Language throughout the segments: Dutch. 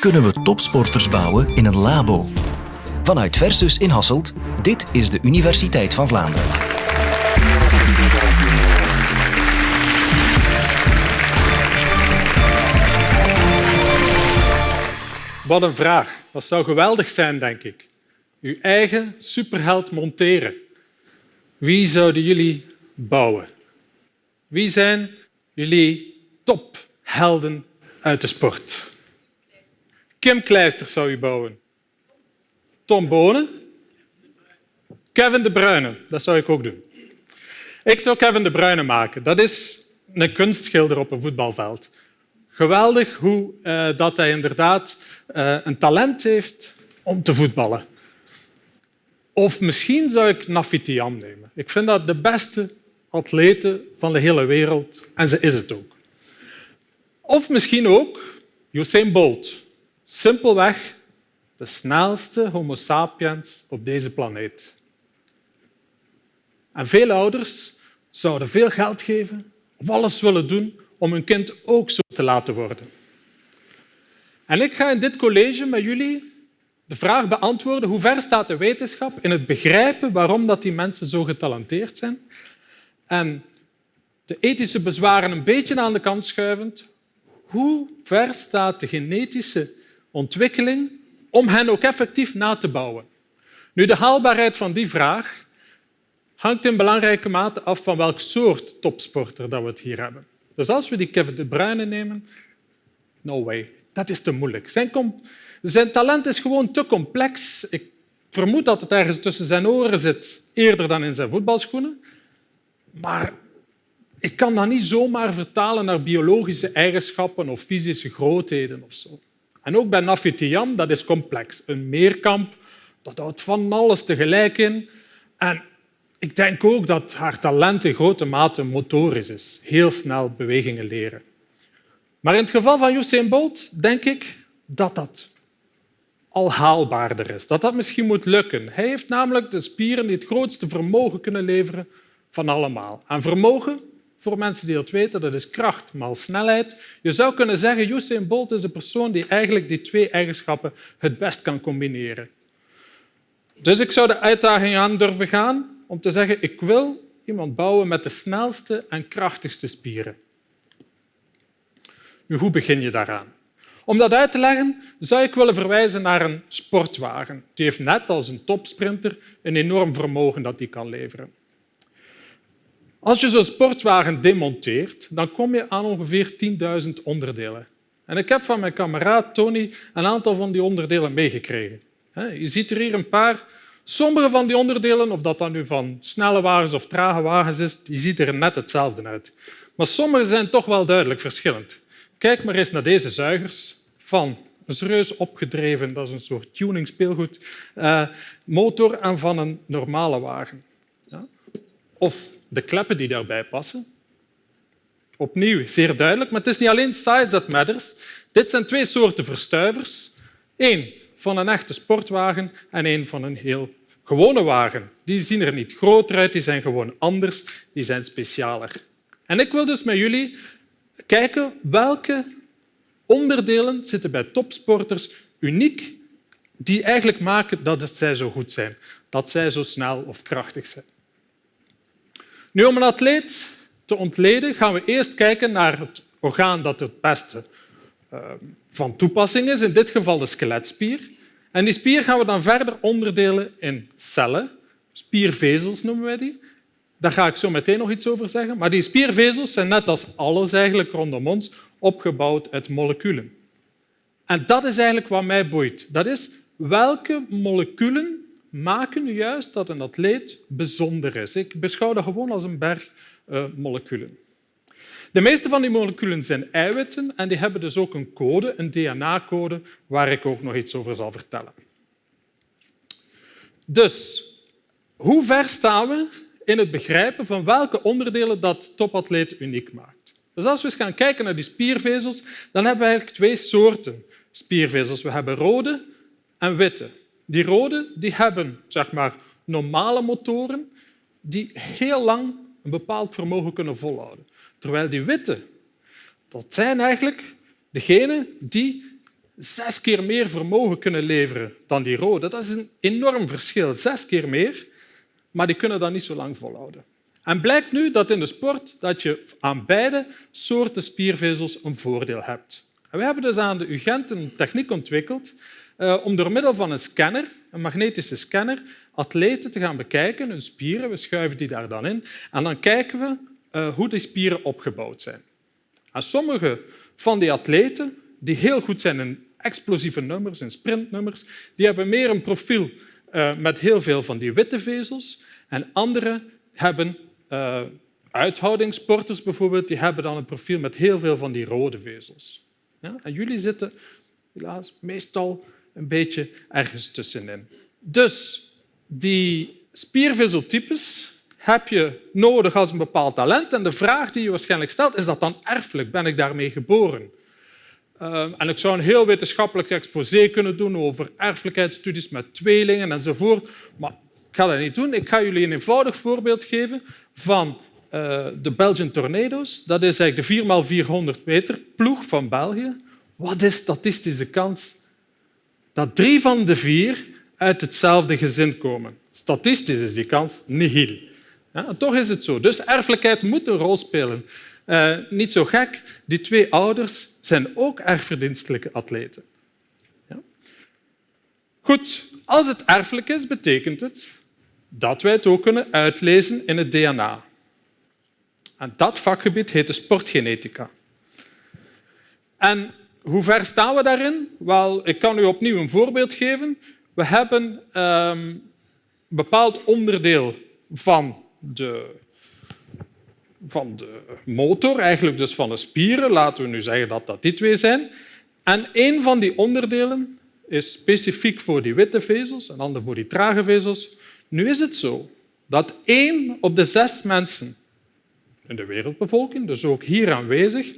Kunnen we topsporters bouwen in een labo? Vanuit Versus in Hasselt, dit is de Universiteit van Vlaanderen. Wat een vraag. Dat zou geweldig zijn, denk ik. Uw eigen superheld monteren. Wie zouden jullie bouwen? Wie zijn jullie tophelden uit de sport? Kim Kleister zou u bouwen. Tom Bonen. Kevin De Bruyne. Dat zou ik ook doen. Ik zou Kevin De Bruyne maken. Dat is een kunstschilder op een voetbalveld. Geweldig hoe uh, dat hij inderdaad uh, een talent heeft om te voetballen. Of misschien zou ik Nafitiam nemen. Ik vind dat de beste atlete van de hele wereld en ze is het ook. Of misschien ook Usain Bolt. Simpelweg de snelste homo sapiens op deze planeet. En veel ouders zouden veel geld geven of alles willen doen om hun kind ook zo te laten worden. En ik ga in dit college met jullie de vraag beantwoorden hoe ver staat de wetenschap in het begrijpen waarom dat die mensen zo getalenteerd zijn en de ethische bezwaren een beetje aan de kant schuivend, hoe ver staat de genetische ontwikkeling om hen ook effectief na te bouwen? Nu, de haalbaarheid van die vraag hangt in belangrijke mate af van welk soort topsporter dat we het hier hebben. Dus als we die Kevin De Bruyne nemen, no way, dat is te moeilijk. Zijn, zijn talent is gewoon te complex. Ik vermoed dat het ergens tussen zijn oren zit, eerder dan in zijn voetbalschoenen. Maar ik kan dat niet zomaar vertalen naar biologische eigenschappen of fysische grootheden of zo. En ook bij Nafitiam, dat is complex. Een meerkamp, dat houdt van alles tegelijk in. En ik denk ook dat haar talent in grote mate motorisch is. Heel snel bewegingen leren. Maar in het geval van Usain Bolt denk ik dat dat al haalbaarder is. Dat dat misschien moet lukken. Hij heeft namelijk de spieren die het grootste vermogen kunnen leveren van allemaal. En vermogen, voor mensen die dat weten, dat is kracht maal snelheid. Je zou kunnen zeggen, Usain Bolt is de persoon die eigenlijk die twee eigenschappen het best kan combineren. Dus ik zou de uitdaging aan durven gaan om te zeggen, ik wil iemand bouwen met de snelste en krachtigste spieren. Nu, hoe begin je daaraan? Om dat uit te leggen, zou ik willen verwijzen naar een sportwagen. Die heeft net als een topsprinter een enorm vermogen dat die kan leveren. Als je zo'n sportwagen demonteert, dan kom je aan ongeveer 10.000 onderdelen. En ik heb van mijn kameraad Tony een aantal van die onderdelen meegekregen. Je ziet er hier een paar. Sommige van die onderdelen, of dat dan nu van snelle wagens of trage wagens is, die ziet er net hetzelfde uit. Maar sommige zijn toch wel duidelijk verschillend. Kijk maar eens naar deze zuigers van een serieus opgedreven, dat is een soort tuning speelgoed, uh, motor en van een normale wagen. Ja? Of de kleppen die daarbij passen. Opnieuw, zeer duidelijk, maar het is niet alleen size that matters. Dit zijn twee soorten verstuivers. Eén van een echte sportwagen en één van een heel gewone wagen. Die zien er niet groter uit, die zijn gewoon anders, die zijn specialer. En ik wil dus met jullie kijken welke onderdelen zitten bij topsporters uniek die eigenlijk maken dat zij zo goed zijn, dat zij zo snel of krachtig zijn. Nu, om een atleet te ontleden, gaan we eerst kijken naar het orgaan dat het beste uh, van toepassing is, in dit geval de skeletspier. En die spier gaan we dan verder onderdelen in cellen, spiervezels noemen wij die. Daar ga ik zo meteen nog iets over zeggen. Maar die spiervezels zijn net als alles eigenlijk rondom ons opgebouwd uit moleculen. En dat is eigenlijk wat mij boeit. Dat is welke moleculen maken nu juist dat een atleet bijzonder is. Ik beschouw dat gewoon als een berg uh, moleculen. De meeste van die moleculen zijn eiwitten en die hebben dus ook een code, een DNA-code, waar ik ook nog iets over zal vertellen. Dus, hoe ver staan we in het begrijpen van welke onderdelen dat topatleet uniek maakt? Dus als we eens gaan kijken naar die spiervezels, dan hebben we eigenlijk twee soorten spiervezels. We hebben rode en witte. Die rode die hebben zeg maar, normale motoren die heel lang een bepaald vermogen kunnen volhouden. Terwijl die witte, dat zijn eigenlijk degenen die zes keer meer vermogen kunnen leveren dan die rode. Dat is een enorm verschil, zes keer meer, maar die kunnen dat niet zo lang volhouden. En blijkt nu dat in de sport dat je aan beide soorten spiervezels een voordeel hebt. En we hebben dus aan de UGent een techniek ontwikkeld om door middel van een scanner, een magnetische scanner, atleten te gaan bekijken, hun spieren, we schuiven die daar dan in, en dan kijken we uh, hoe die spieren opgebouwd zijn. En sommige van die atleten die heel goed zijn in explosieve nummers, in sprintnummers, die hebben meer een profiel uh, met heel veel van die witte vezels. En andere hebben uh, uithoudingssporters bijvoorbeeld, die hebben dan een profiel met heel veel van die rode vezels. Ja? En jullie zitten helaas meestal een beetje ergens tussenin. Dus die spiervezeltypes heb je nodig als een bepaald talent. En de vraag die je waarschijnlijk stelt, is dat dan erfelijk? Ben ik daarmee geboren? Uh, en ik zou een heel wetenschappelijk exposé kunnen doen over erfelijkheidsstudies met tweelingen enzovoort. Maar ik ga dat niet doen. Ik ga jullie een eenvoudig voorbeeld geven van uh, de Belgian Tornado's. Dat is eigenlijk de 4x400 meter ploeg van België. Wat is statistische kans dat drie van de vier uit hetzelfde gezin komen? Statistisch is die kans nihil. Ja, toch is het zo. Dus erfelijkheid moet een rol spelen. Uh, niet zo gek, die twee ouders zijn ook erfverdienstelijke atleten. Ja? Goed, als het erfelijk is, betekent het dat wij het ook kunnen uitlezen in het DNA. En dat vakgebied heet de sportgenetica. En hoe ver staan we daarin? Wel, ik kan u opnieuw een voorbeeld geven. We hebben een bepaald onderdeel van de, van de motor, eigenlijk dus van de spieren. Laten we nu zeggen dat dat die twee zijn. En een van die onderdelen is specifiek voor die witte vezels en ander voor die trage vezels. Nu is het zo dat één op de zes mensen in de wereldbevolking, dus ook hier aanwezig,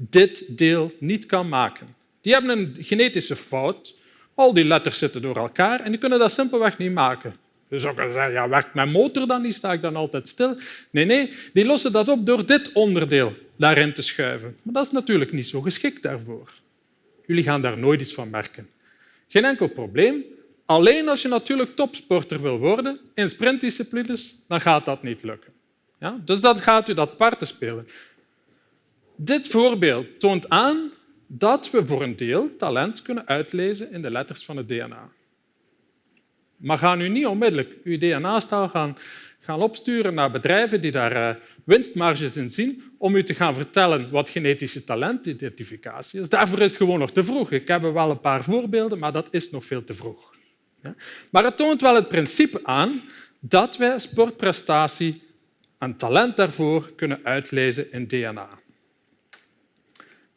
dit deel niet kan maken. Die hebben een genetische fout. Al die letters zitten door elkaar en die kunnen dat simpelweg niet maken. Je zou kunnen zeggen, ja, werkt mijn motor dan niet? Sta ik dan altijd stil? Nee, nee, die lossen dat op door dit onderdeel daarin te schuiven. Maar dat is natuurlijk niet zo geschikt daarvoor. Jullie gaan daar nooit iets van merken. Geen enkel probleem. Alleen als je natuurlijk topsporter wil worden in sprintdisciplines, dan gaat dat niet lukken. Ja? Dus dan gaat u dat parten spelen. Dit voorbeeld toont aan dat we voor een deel talent kunnen uitlezen in de letters van het DNA. Maar ga nu niet onmiddellijk uw DNA-staal gaan, gaan opsturen naar bedrijven die daar uh, winstmarges in zien om u te gaan vertellen wat genetische talentidentificatie is. Daarvoor is het gewoon nog te vroeg. Ik heb wel een paar voorbeelden, maar dat is nog veel te vroeg. Maar het toont wel het principe aan dat wij sportprestatie en talent daarvoor kunnen uitlezen in DNA.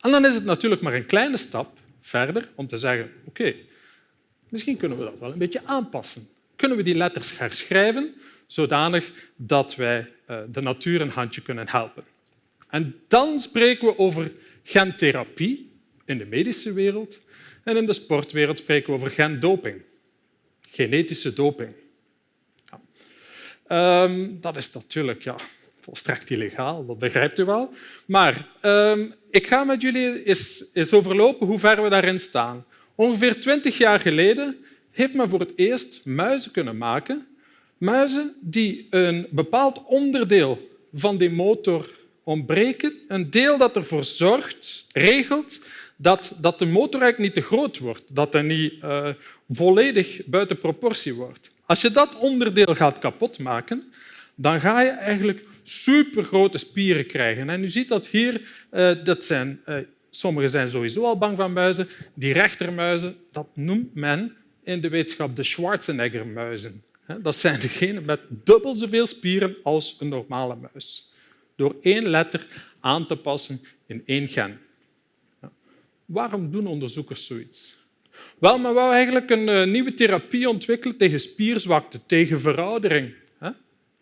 En dan is het natuurlijk maar een kleine stap verder om te zeggen oké, Misschien kunnen we dat wel een beetje aanpassen. Kunnen we die letters herschrijven zodanig dat wij eh, de natuur een handje kunnen helpen. En dan spreken we over gentherapie in de medische wereld en in de sportwereld spreken we over gendoping, genetische doping. Um, dat is natuurlijk ja, volstrekt illegaal, dat begrijpt u wel. Maar um, ik ga met jullie eens, eens overlopen hoe ver we daarin staan. Ongeveer twintig jaar geleden heeft men voor het eerst muizen kunnen maken. Muizen die een bepaald onderdeel van die motor ontbreken. Een deel dat ervoor zorgt, regelt, dat, dat de motor niet te groot wordt, dat hij niet uh, volledig buiten proportie wordt. Als je dat onderdeel gaat kapotmaken, dan ga je eigenlijk supergrote spieren krijgen. En u ziet dat hier, uh, dat zijn uh, Sommigen zijn sowieso al bang van muizen. Die rechtermuizen, dat noemt men in de wetenschap de Schwarzenegger-muizen. Dat zijn degenen met dubbel zoveel spieren als een normale muis. Door één letter aan te passen in één gen. Waarom doen onderzoekers zoiets? Wel, men wou eigenlijk een eh, nieuwe therapie ontwikkelen tegen spierzwakte, tegen veroudering,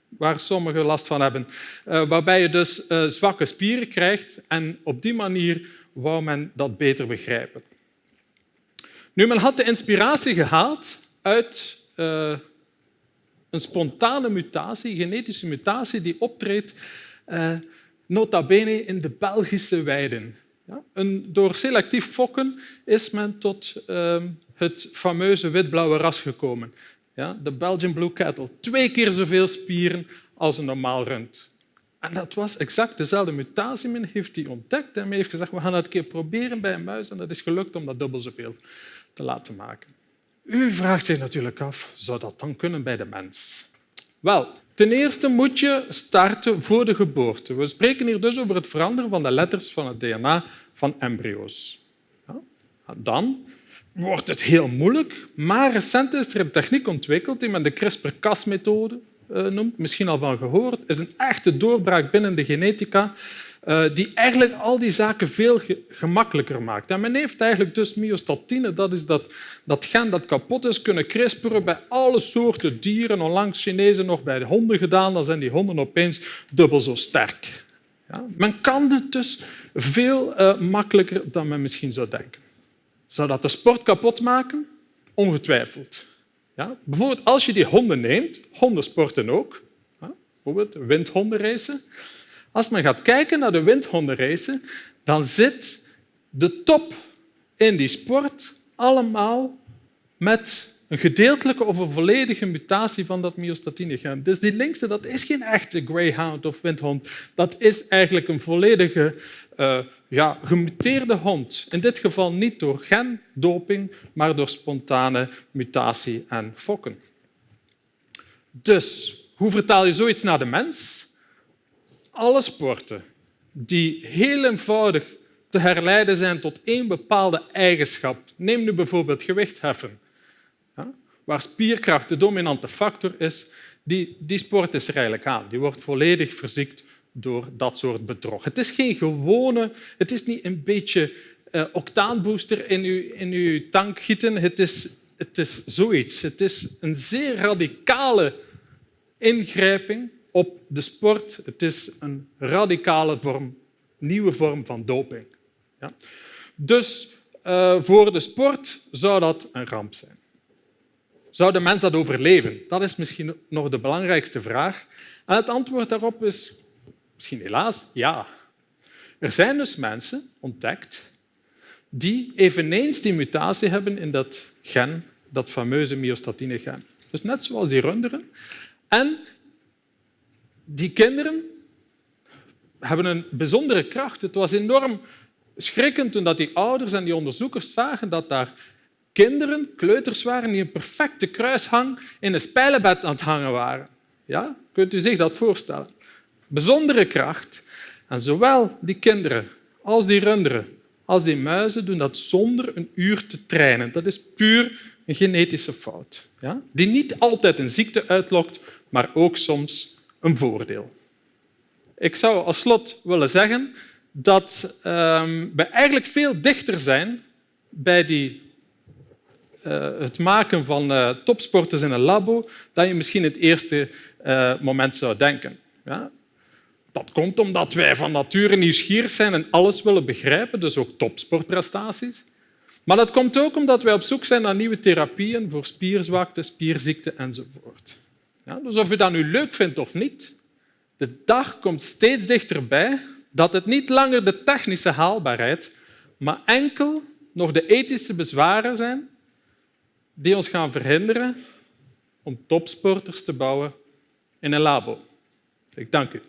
waar sommigen last van hebben. Eh, waarbij je dus eh, zwakke spieren krijgt en op die manier wou men dat beter begrijpen. Nu, men had de inspiratie gehaald uit uh, een spontane mutatie, genetische mutatie, die optreedt nota bene in de Belgische weiden. Ja? Door selectief fokken is men tot ehm, het fameuze wit-blauwe ras gekomen. Ja? De Belgian Blue Cattle. Twee keer zoveel spieren als een normaal rund. En dat was exact dezelfde mutatie. Men heeft die ontdekt en heeft gezegd we gaan het een keer proberen bij een muis. En dat is gelukt om dat dubbel zoveel te laten maken. U vraagt zich natuurlijk af, zou dat dan kunnen bij de mens? Wel, ten eerste moet je starten voor de geboorte. We spreken hier dus over het veranderen van de letters van het DNA van embryo's. Ja? Dan wordt het heel moeilijk, maar recent is er een techniek ontwikkeld die men de CRISPR-Cas-methode eh, noemt, misschien al van gehoord. Is een echte doorbraak binnen de genetica eh, die eigenlijk al die zaken veel gemakkelijker maakt. En men heeft eigenlijk dus myostatine, dat is dat, dat gen dat kapot is, kunnen crisperen bij alle soorten dieren. Onlangs Chinezen nog bij de honden gedaan, dan zijn die honden opeens dubbel zo sterk. Ja? Men kan het dus veel uh, makkelijker dan men misschien zou denken. Zou dat de sport kapot maken? Ongetwijfeld. Ja? Bijvoorbeeld als je die honden neemt, honden sporten ook, ja? bijvoorbeeld windhondenracen, als men gaat kijken naar de windhondenracen, dan zit de top in die sport allemaal met een gedeeltelijke of een volledige mutatie van dat myostatine-gen. Dus die linkse dat is geen echte greyhound of windhond. Dat is eigenlijk een volledige uh, ja, gemuteerde hond. In dit geval niet door gendoping, maar door spontane mutatie en fokken. Dus hoe vertaal je zoiets naar de mens? alle sporten die heel eenvoudig te herleiden zijn tot één bepaalde eigenschap. Neem nu bijvoorbeeld gewichtheffen, waar spierkracht de dominante factor is. Die, die sport is er eigenlijk aan. Die wordt volledig verziekt door dat soort bedrog. Het is geen gewone, het is niet een beetje uh, octaanbooster in uw, in uw tank gieten. Het is, het is zoiets. Het is een zeer radicale ingrijping op de sport. Het is een radicale vorm, nieuwe vorm van doping. Ja. Dus uh, voor de sport zou dat een ramp zijn. Zou de mens dat overleven? Dat is misschien nog de belangrijkste vraag. En het antwoord daarop is misschien helaas ja. Er zijn dus mensen ontdekt die eveneens die mutatie hebben in dat gen, dat fameuze myostatine-gen. Dus net zoals die runderen. En die kinderen hebben een bijzondere kracht. Het was enorm schrikkend toen die ouders en die onderzoekers zagen dat daar kinderen, kleuters waren, die een perfecte kruishang in een spijlenbed aan het hangen waren. Ja? Kunt u zich dat voorstellen? Bijzondere kracht. En zowel die kinderen als die runderen als die muizen doen dat zonder een uur te trainen. Dat is puur een genetische fout. Ja? Die niet altijd een ziekte uitlokt, maar ook soms een voordeel. Ik zou als slot willen zeggen dat ehm, we eigenlijk veel dichter zijn bij die, het maken van uh, topsporters in een labo dan je misschien het eerste uh, moment zou denken. Ja? Dat komt omdat wij van nature nieuwsgierig zijn en alles willen begrijpen, dus ook topsportprestaties. Maar dat komt ook omdat wij op zoek zijn naar nieuwe therapieën voor spierzwakte, spierziekte enzovoort. Ja, dus of je dat nu leuk vindt of niet, de dag komt steeds dichterbij dat het niet langer de technische haalbaarheid, maar enkel nog de ethische bezwaren zijn die ons gaan verhinderen om topsporters te bouwen in een labo. Ik dank u.